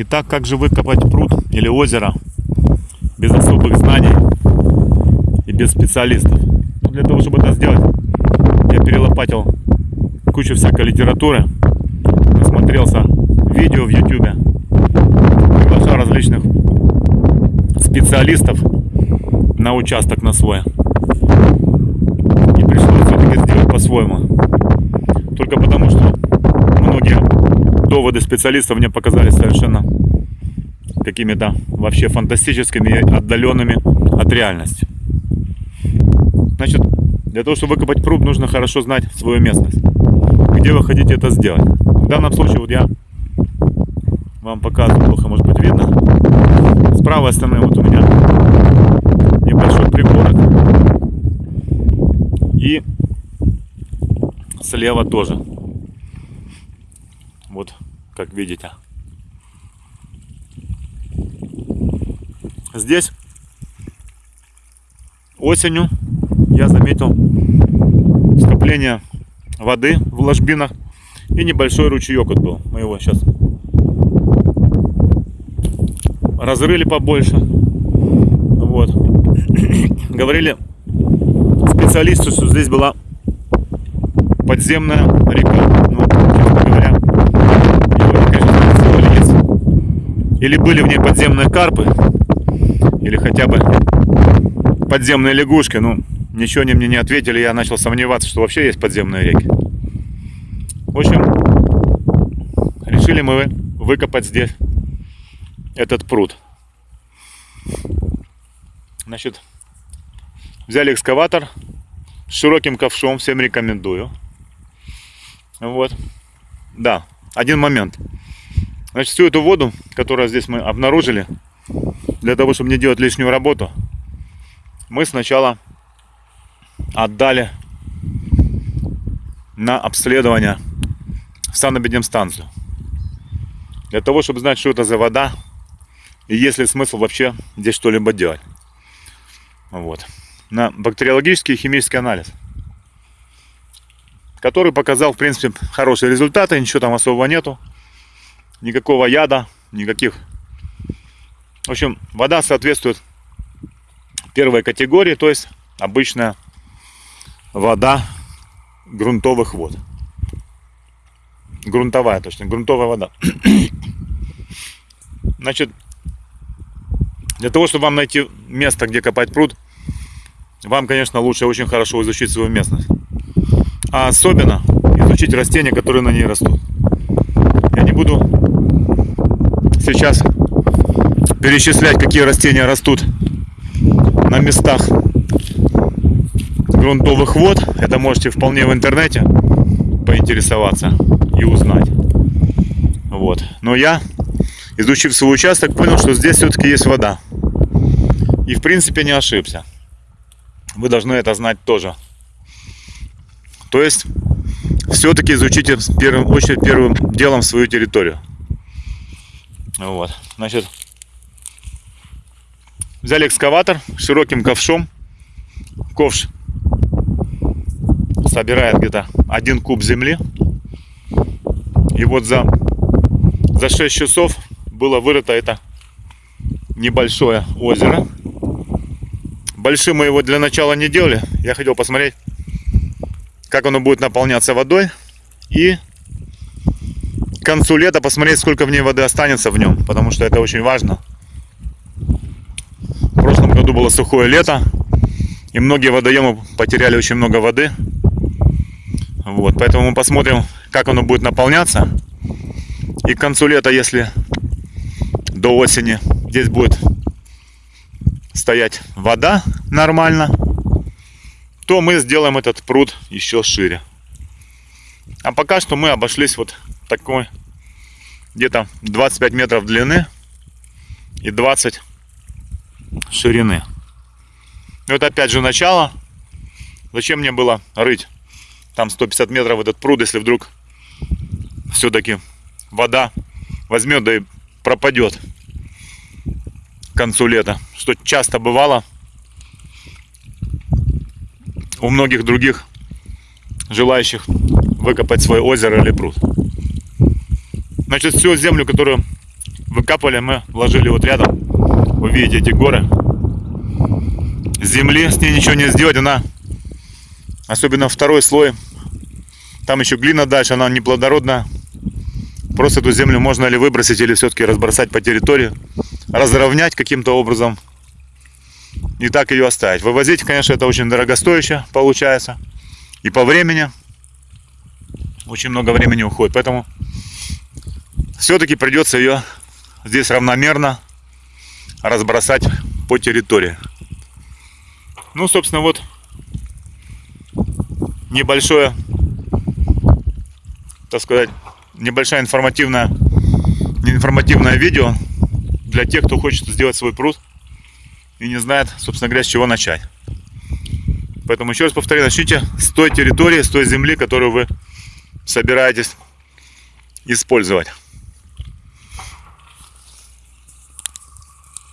Итак, как же выкопать пруд или озеро без особых знаний и без специалистов? Ну, для того, чтобы это сделать, я перелопатил кучу всякой литературы, насмотрелся видео в YouTube, приглашал различных специалистов на участок на свой. И пришлось все-таки сделать по-своему. Только потому, что многие доводы специалистов мне показались совершенно какими-то вообще фантастическими и отдаленными от реальности. Значит, для того, чтобы выкопать пруд, нужно хорошо знать свою местность. Где вы хотите это сделать. В данном случае вот я вам показываю, плохо может быть видно. С правой стороны вот у меня небольшой пригорок. И слева тоже. Вот, как видите. Здесь осенью я заметил скопление воды в ложбинах и небольшой ручеек вот был. Мы его сейчас разрыли побольше. Вот. Говорили специалисты, что здесь была подземная река. Ну, честно говоря, его, конечно, есть. Или были в ней подземные карпы, или хотя бы подземные лягушки. Ну, ничего они мне не ответили, я начал сомневаться, что вообще есть подземные реки. В общем, решили мы выкопать здесь этот пруд. Значит, взяли экскаватор с широким ковшом, всем рекомендую. Вот. Да, один момент. Значит, всю эту воду, которую здесь мы обнаружили, для того, чтобы не делать лишнюю работу, мы сначала отдали на обследование в санэпидемстанцию. Для того, чтобы знать, что это за вода и есть ли смысл вообще здесь что-либо делать. Вот. На бактериологический и химический анализ который показал, в принципе, хорошие результаты, ничего там особого нету, никакого яда, никаких. В общем, вода соответствует первой категории, то есть обычная вода грунтовых вод. Грунтовая, точно, грунтовая вода. Значит, для того, чтобы вам найти место, где копать пруд, вам, конечно, лучше очень хорошо изучить свою местность а особенно изучить растения, которые на ней растут. Я не буду сейчас перечислять, какие растения растут на местах грунтовых вод. Это можете вполне в интернете поинтересоваться и узнать. Вот. Но я, изучив свой участок, понял, что здесь все-таки есть вода. И в принципе не ошибся. Вы должны это знать тоже. То есть, все-таки изучите в первую очередь первым делом свою территорию. Вот, значит, взяли экскаватор широким ковшом. Ковш собирает где-то один куб земли. И вот за, за 6 часов было вырыто это небольшое озеро. Большим мы его для начала не делали. Я хотел посмотреть, как оно будет наполняться водой. И концу лета посмотреть, сколько в ней воды останется в нем, потому что это очень важно. В прошлом году было сухое лето, и многие водоемы потеряли очень много воды. Вот, поэтому мы посмотрим, как оно будет наполняться. И к концу лета, если до осени здесь будет стоять вода нормально, то мы сделаем этот пруд еще шире. А пока что мы обошлись вот такой где-то 25 метров длины и 20 ширины. Вот опять же начало. Зачем мне было рыть там 150 метров этот пруд, если вдруг все-таки вода возьмет да и пропадет к концу лета. Что часто бывало у многих других желающих выкопать свое озеро или пруд. Значит, всю землю, которую Выкапывали мы, вложили вот рядом. Вы видите эти горы. Земли с ней ничего не сделать, она, особенно второй слой, там еще глина дальше, она неплодородная. Просто эту землю можно ли выбросить или все-таки разбросать по территории, разровнять каким-то образом и так ее оставить. Вывозить, конечно, это очень дорогостояще получается. И по времени очень много времени уходит. Поэтому все-таки придется ее здесь равномерно разбросать по территории. Ну, собственно, вот небольшое, так сказать, небольшая информативная, информативное видео для тех, кто хочет сделать свой пруд и не знает, собственно говоря, с чего начать. Поэтому еще раз повторю, начните с той территории, с той земли, которую вы собираетесь использовать.